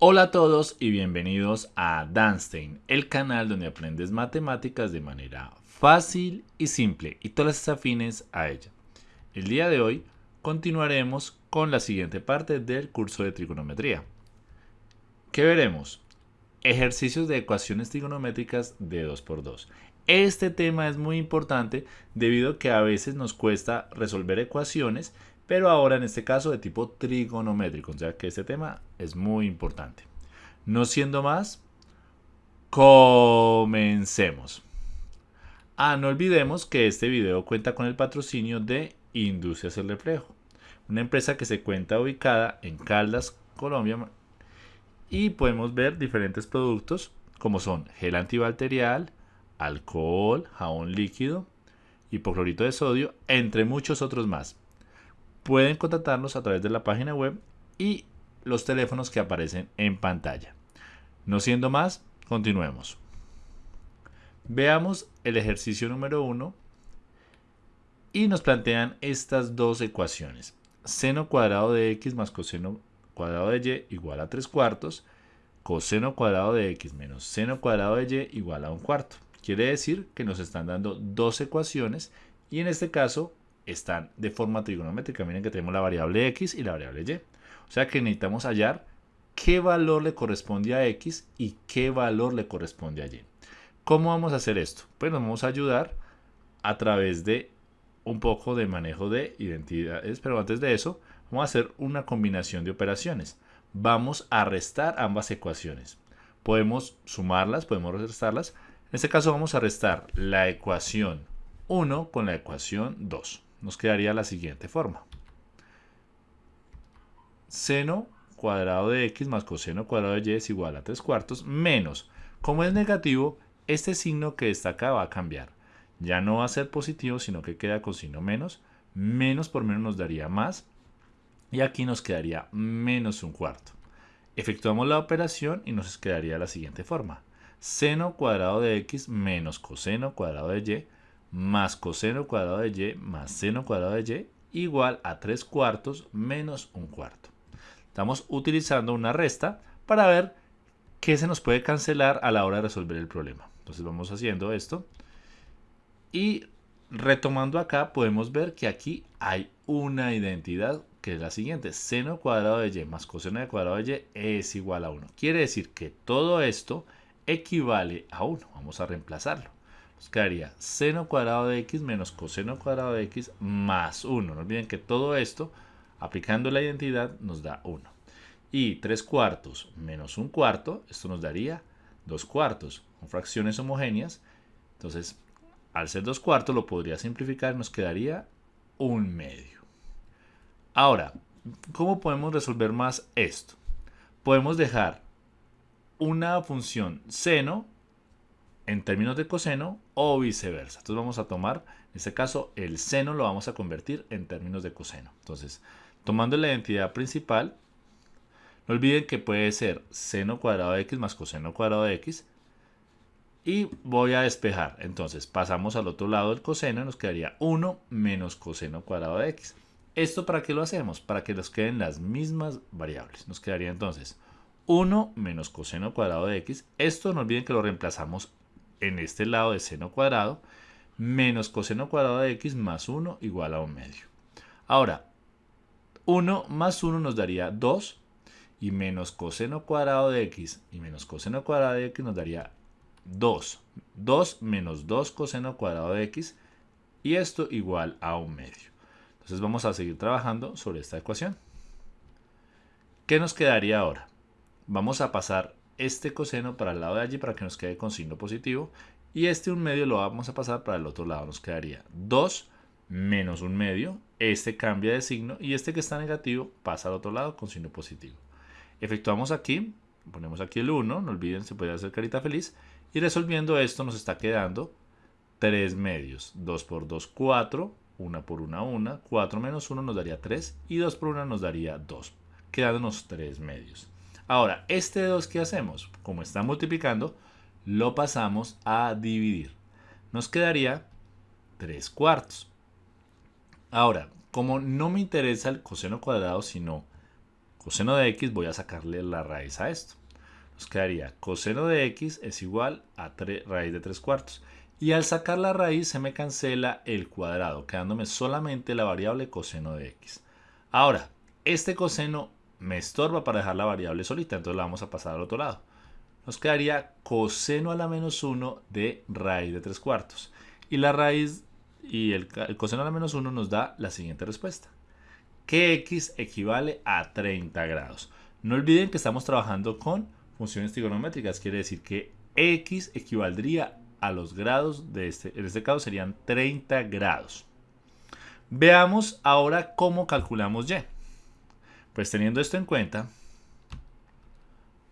Hola a todos y bienvenidos a Danstein, el canal donde aprendes matemáticas de manera fácil y simple y todas las afines a ella. El día de hoy continuaremos con la siguiente parte del curso de trigonometría. ¿Qué veremos? Ejercicios de ecuaciones trigonométricas de 2x2. Este tema es muy importante debido a que a veces nos cuesta resolver ecuaciones pero ahora en este caso de tipo trigonométrico, o sea que este tema es muy importante. No siendo más, comencemos. Ah, no olvidemos que este video cuenta con el patrocinio de Industrias El Reflejo, una empresa que se cuenta ubicada en Caldas, Colombia, y podemos ver diferentes productos como son gel antibacterial, alcohol, jabón líquido, hipoclorito de sodio, entre muchos otros más pueden contactarnos a través de la página web y los teléfonos que aparecen en pantalla. No siendo más, continuemos. Veamos el ejercicio número 1 y nos plantean estas dos ecuaciones. Seno cuadrado de x más coseno cuadrado de y igual a 3 cuartos. Coseno cuadrado de x menos seno cuadrado de y igual a un cuarto. Quiere decir que nos están dando dos ecuaciones y en este caso están de forma trigonométrica. Miren que tenemos la variable x y la variable y. O sea que necesitamos hallar qué valor le corresponde a x y qué valor le corresponde a y. ¿Cómo vamos a hacer esto? Pues nos vamos a ayudar a través de un poco de manejo de identidades, pero antes de eso vamos a hacer una combinación de operaciones. Vamos a restar ambas ecuaciones. Podemos sumarlas, podemos restarlas. En este caso vamos a restar la ecuación 1 con la ecuación 2 nos quedaría la siguiente forma. Seno cuadrado de x más coseno cuadrado de y es igual a 3 cuartos menos. Como es negativo, este signo que está acá va a cambiar. Ya no va a ser positivo, sino que queda con signo menos. Menos por menos nos daría más. Y aquí nos quedaría menos un cuarto. Efectuamos la operación y nos quedaría la siguiente forma. Seno cuadrado de x menos coseno cuadrado de y más coseno cuadrado de y más seno cuadrado de y igual a 3 cuartos menos un cuarto. Estamos utilizando una resta para ver qué se nos puede cancelar a la hora de resolver el problema. Entonces vamos haciendo esto. Y retomando acá podemos ver que aquí hay una identidad que es la siguiente. Seno cuadrado de y más coseno de cuadrado de y es igual a 1. Quiere decir que todo esto equivale a 1. Vamos a reemplazarlo nos quedaría seno cuadrado de x menos coseno cuadrado de x más 1. No olviden que todo esto, aplicando la identidad, nos da 1. Y 3 cuartos menos 1 cuarto, esto nos daría 2 cuartos, con fracciones homogéneas. Entonces, al ser 2 cuartos, lo podría simplificar, nos quedaría 1 medio. Ahora, ¿cómo podemos resolver más esto? Podemos dejar una función seno en términos de coseno o viceversa. Entonces vamos a tomar, en este caso, el seno lo vamos a convertir en términos de coseno. Entonces, tomando la identidad principal, no olviden que puede ser seno cuadrado de x más coseno cuadrado de x. Y voy a despejar. Entonces, pasamos al otro lado del coseno y nos quedaría 1 menos coseno cuadrado de x. ¿Esto para qué lo hacemos? Para que nos queden las mismas variables. Nos quedaría entonces 1 menos coseno cuadrado de x. Esto no olviden que lo reemplazamos en este lado de seno cuadrado menos coseno cuadrado de x más 1 igual a 1 medio. Ahora, 1 más 1 nos daría 2 y menos coseno cuadrado de x y menos coseno cuadrado de x nos daría 2. 2 menos 2 coseno cuadrado de x y esto igual a 1 medio. Entonces vamos a seguir trabajando sobre esta ecuación. ¿Qué nos quedaría ahora? Vamos a pasar este coseno para el lado de allí para que nos quede con signo positivo. Y este un medio lo vamos a pasar para el otro lado. Nos quedaría 2 menos un medio. Este cambia de signo y este que está negativo pasa al otro lado con signo positivo. Efectuamos aquí, ponemos aquí el 1, no olviden, se puede hacer carita feliz. Y resolviendo esto nos está quedando 3 medios. 2 por 2, 4. 1 por 1, 1. 4 menos 1 nos daría 3. Y 2 por 1 nos daría 2. Quedándonos 3 medios. Ahora, este 2, ¿qué hacemos? Como está multiplicando, lo pasamos a dividir. Nos quedaría 3 cuartos. Ahora, como no me interesa el coseno cuadrado, sino coseno de x, voy a sacarle la raíz a esto. Nos quedaría coseno de x es igual a raíz de 3 cuartos. Y al sacar la raíz se me cancela el cuadrado, quedándome solamente la variable coseno de x. Ahora, este coseno me estorba para dejar la variable solita, entonces la vamos a pasar al otro lado. Nos quedaría coseno a la menos 1 de raíz de 3 cuartos. Y la raíz y el, coseno a la menos 1 nos da la siguiente respuesta. Que x equivale a 30 grados. No olviden que estamos trabajando con funciones trigonométricas, quiere decir que x equivaldría a los grados de este, en este caso serían 30 grados. Veamos ahora cómo calculamos y. Pues teniendo esto en cuenta,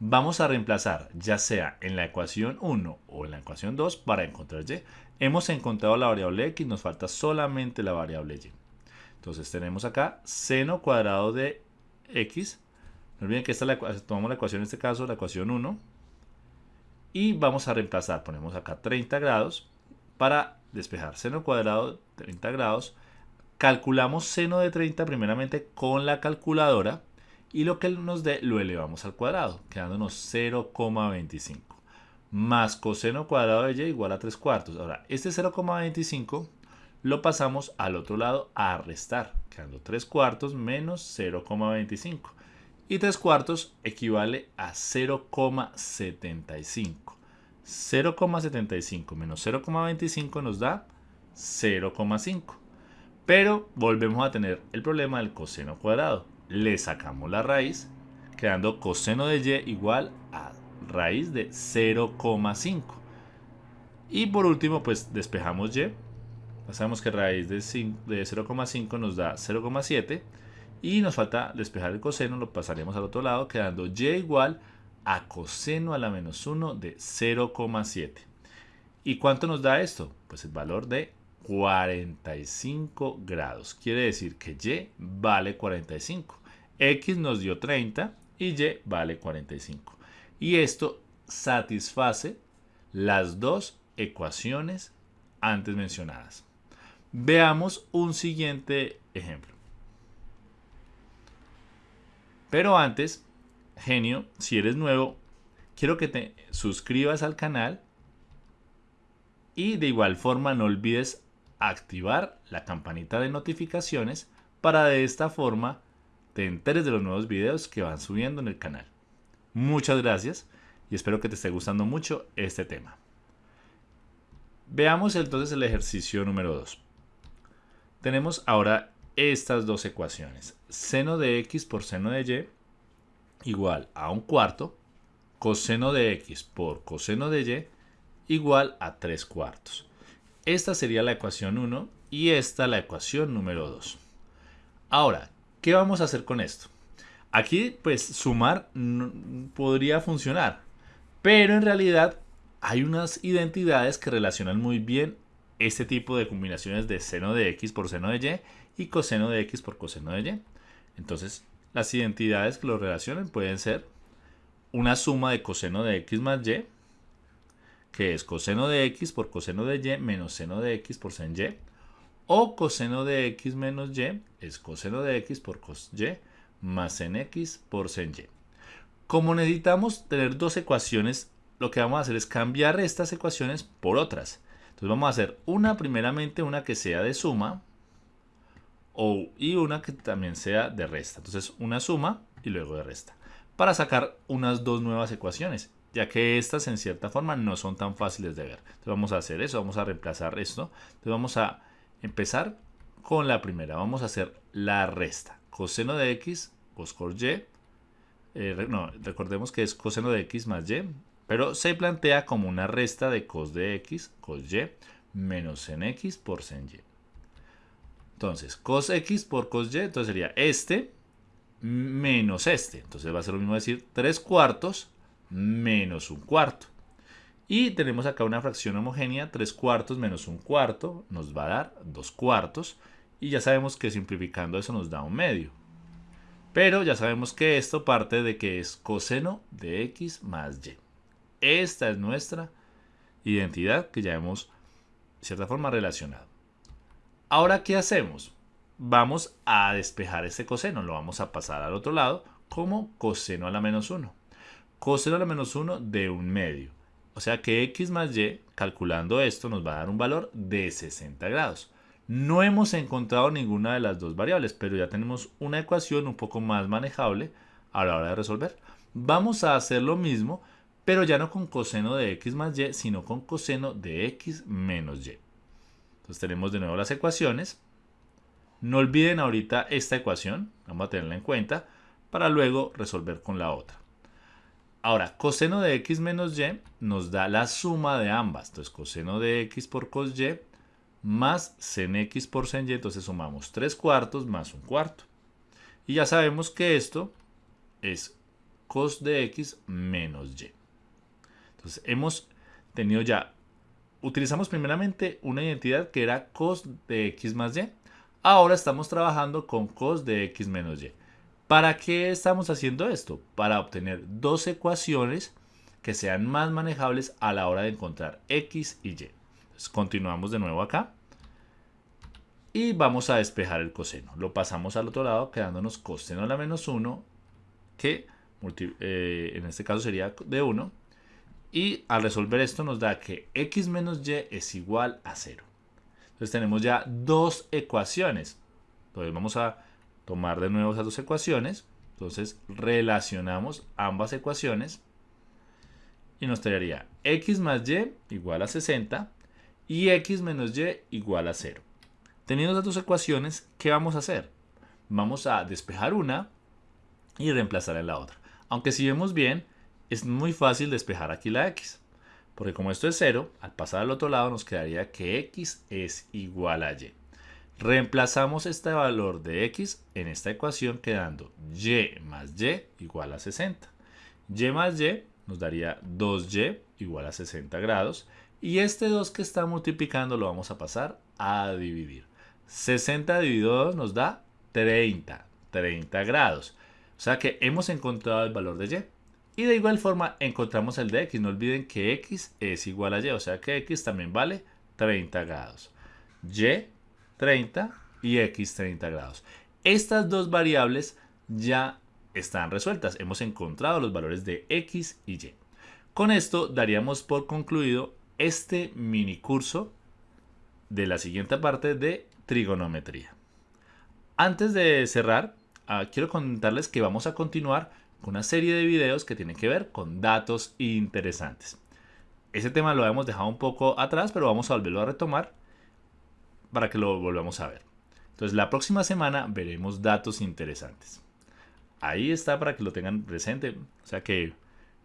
vamos a reemplazar ya sea en la ecuación 1 o en la ecuación 2 para encontrar y. Hemos encontrado la variable x, nos falta solamente la variable y. Entonces tenemos acá seno cuadrado de x. No olviden que esta la, tomamos la ecuación en este caso, la ecuación 1 y vamos a reemplazar, ponemos acá 30 grados para despejar seno cuadrado de 30 grados. Calculamos seno de 30 primeramente con la calculadora y lo que nos dé lo elevamos al cuadrado, quedándonos 0,25 más coseno cuadrado de y igual a 3 cuartos. Ahora, este 0,25 lo pasamos al otro lado a restar, quedando 3 cuartos menos 0,25 y 3 cuartos equivale a 0,75. 0,75 menos 0,25 nos da 0,5. Pero volvemos a tener el problema del coseno cuadrado. Le sacamos la raíz, quedando coseno de y igual a raíz de 0,5. Y por último, pues despejamos y. Sabemos que raíz de 0,5 nos da 0,7 y nos falta despejar el coseno, lo pasaremos al otro lado, quedando y igual a coseno a la menos 1 de 0,7. ¿Y cuánto nos da esto? Pues el valor de 45 grados. Quiere decir que y vale 45. X nos dio 30 y y vale 45. Y esto satisface las dos ecuaciones antes mencionadas. Veamos un siguiente ejemplo. Pero antes, genio, si eres nuevo, quiero que te suscribas al canal y de igual forma no olvides activar la campanita de notificaciones para de esta forma te enteres de los nuevos videos que van subiendo en el canal. Muchas gracias y espero que te esté gustando mucho este tema. Veamos entonces el ejercicio número 2. Tenemos ahora estas dos ecuaciones. Seno de x por seno de y igual a un cuarto. Coseno de x por coseno de y igual a 3 cuartos. Esta sería la ecuación 1 y esta la ecuación número 2. Ahora, ¿qué vamos a hacer con esto? Aquí, pues, sumar podría funcionar, pero en realidad hay unas identidades que relacionan muy bien este tipo de combinaciones de seno de x por seno de y y coseno de x por coseno de y. Entonces, las identidades que lo relacionen pueden ser una suma de coseno de x más y, que es coseno de x por coseno de y menos seno de x por sen y, o coseno de x menos y es coseno de x por cos y más sen x por sen y. Como necesitamos tener dos ecuaciones, lo que vamos a hacer es cambiar estas ecuaciones por otras. Entonces vamos a hacer una primeramente, una que sea de suma, o, y una que también sea de resta. Entonces una suma y luego de resta. Para sacar unas dos nuevas ecuaciones, ya que estas en cierta forma no son tan fáciles de ver. Entonces vamos a hacer eso, vamos a reemplazar esto. Entonces vamos a empezar con la primera. Vamos a hacer la resta. Coseno de x, cos y. Eh, no, recordemos que es coseno de x más y, pero se plantea como una resta de cos de x, cos y, menos en x por sen y. Entonces, cos x por cos y, entonces sería este menos este. Entonces va a ser lo mismo decir 3 cuartos menos un cuarto. Y tenemos acá una fracción homogénea, 3 cuartos menos un cuarto nos va a dar 2 cuartos. Y ya sabemos que simplificando eso nos da un medio. Pero ya sabemos que esto parte de que es coseno de x más y. Esta es nuestra identidad que ya hemos, de cierta forma, relacionado. Ahora, ¿qué hacemos? Vamos a despejar este coseno, lo vamos a pasar al otro lado como coseno a la menos 1. Coseno a la menos 1 de un medio. O sea que x más y, calculando esto, nos va a dar un valor de 60 grados. No hemos encontrado ninguna de las dos variables, pero ya tenemos una ecuación un poco más manejable a la hora de resolver. Vamos a hacer lo mismo, pero ya no con coseno de x más y, sino con coseno de x menos y. Entonces tenemos de nuevo las ecuaciones. No olviden ahorita esta ecuación, vamos a tenerla en cuenta, para luego resolver con la otra. Ahora, coseno de x menos y nos da la suma de ambas. Entonces, coseno de x por cos y más sen x por sen y, entonces sumamos 3 cuartos más un cuarto. Y ya sabemos que esto es cos de x menos y. Entonces hemos tenido ya, utilizamos primeramente una identidad que era cos de x más y. Ahora estamos trabajando con cos de x menos y. ¿Para qué estamos haciendo esto? Para obtener dos ecuaciones que sean más manejables a la hora de encontrar x y y. continuamos de nuevo acá y vamos a despejar el coseno. Lo pasamos al otro lado quedándonos coseno a la menos 1 que eh, en este caso sería de 1 y al resolver esto nos da que x menos y es igual a 0. Entonces tenemos ya dos ecuaciones. Entonces vamos a tomar de nuevo esas dos ecuaciones. Entonces relacionamos ambas ecuaciones y nos traería x más y igual a 60 y x menos y igual a 0. Teniendo estas dos ecuaciones, ¿qué vamos a hacer? Vamos a despejar una y reemplazar en la otra. Aunque si vemos bien, es muy fácil despejar aquí la x. Porque como esto es 0, al pasar al otro lado nos quedaría que x es igual a y. Reemplazamos este valor de x en esta ecuación quedando y más y igual a 60. y más y nos daría 2y igual a 60 grados. Y este 2 que está multiplicando lo vamos a pasar a dividir. 60 dividido 2 nos da 30, 30 grados. O sea que hemos encontrado el valor de y. Y de igual forma encontramos el de x. No olviden que x es igual a y. O sea que x también vale 30 grados. y 30 y x 30 grados. Estas dos variables ya están resueltas. Hemos encontrado los valores de x y y. Con esto daríamos por concluido este mini curso de la siguiente parte de trigonometría. Antes de cerrar, ah, quiero contarles que vamos a continuar con una serie de videos que tienen que ver con datos interesantes. Ese tema lo hemos dejado un poco atrás, pero vamos a volverlo a retomar para que lo volvamos a ver. Entonces la próxima semana veremos datos interesantes. Ahí está para que lo tengan presente, o sea que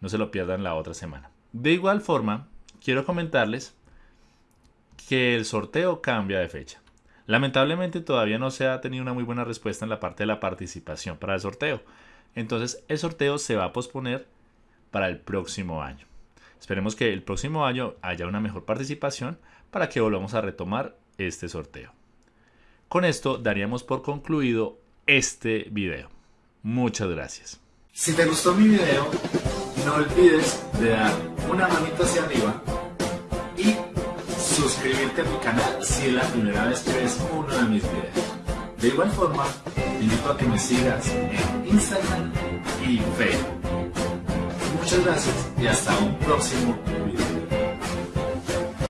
no se lo pierdan la otra semana. De igual forma, quiero comentarles que el sorteo cambia de fecha. Lamentablemente todavía no se ha tenido una muy buena respuesta en la parte de la participación para el sorteo. Entonces el sorteo se va a posponer para el próximo año. Esperemos que el próximo año haya una mejor participación para que volvamos a retomar este sorteo. Con esto daríamos por concluido este video. Muchas gracias. Si te gustó mi video, no olvides de dar una manita hacia arriba y suscribirte a mi canal si es la primera vez que ves uno de mis videos. De igual forma, te invito a que me sigas en Instagram y Facebook. Muchas gracias y hasta un próximo video.